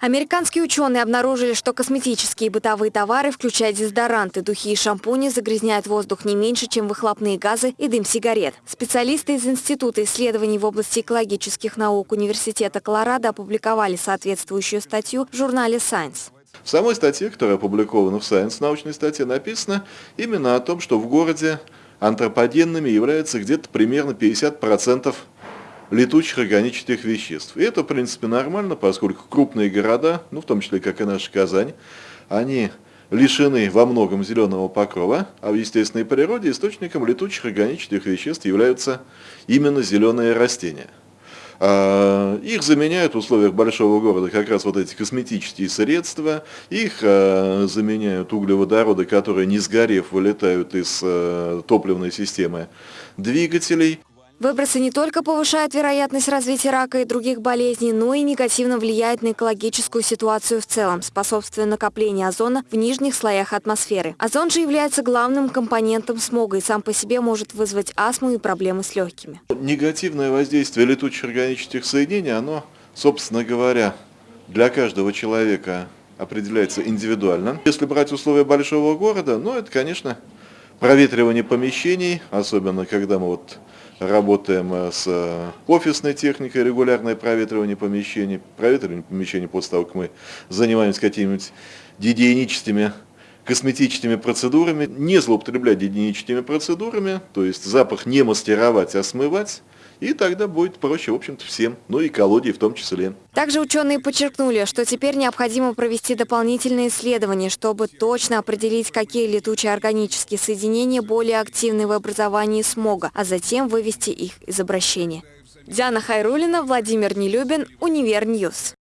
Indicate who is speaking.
Speaker 1: Американские ученые обнаружили, что косметические и бытовые товары, включая дезодоранты, духи и шампуни, загрязняют воздух не меньше, чем выхлопные газы и дым сигарет. Специалисты из Института исследований в области экологических наук Университета Колорадо опубликовали соответствующую статью в журнале Science.
Speaker 2: В самой статье, которая опубликована в Science, научной статье, написано именно о том, что в городе антропогенными является где-то примерно 50% летучих органических веществ. И это, в принципе, нормально, поскольку крупные города, ну, в том числе, как и наша Казань, они лишены во многом зеленого покрова, а в естественной природе источником летучих органических веществ являются именно зеленые растения. А, их заменяют в условиях большого города как раз вот эти косметические средства, их а, заменяют углеводороды, которые не сгорев вылетают из а, топливной системы двигателей.
Speaker 1: Выбросы не только повышают вероятность развития рака и других болезней, но и негативно влияют на экологическую ситуацию в целом, способствуя накоплению озона в нижних слоях атмосферы. Озон же является главным компонентом смога и сам по себе может вызвать астму и проблемы с легкими.
Speaker 2: Негативное воздействие летучих органических соединений, оно, собственно говоря, для каждого человека определяется индивидуально. Если брать условия большого города, ну это, конечно, проветривание помещений, особенно когда мы вот работаем э, с э, офисной техникой, регулярное проветривание помещений, проветривание помещений после того, как мы занимаемся какими-нибудь гигиеническими косметическими процедурами, не злоупотреблять гигиеническими процедурами, то есть запах не мастеровать, а смывать, и тогда будет проще, в общем-то, всем, ну и колодии в том числе.
Speaker 1: Также ученые подчеркнули, что теперь необходимо провести дополнительные исследования, чтобы точно определить, какие летучие органические соединения более активны в образовании смога, а затем вывести их из обращения. Диана Хайрулина, Владимир Нелюбин, Универньюз.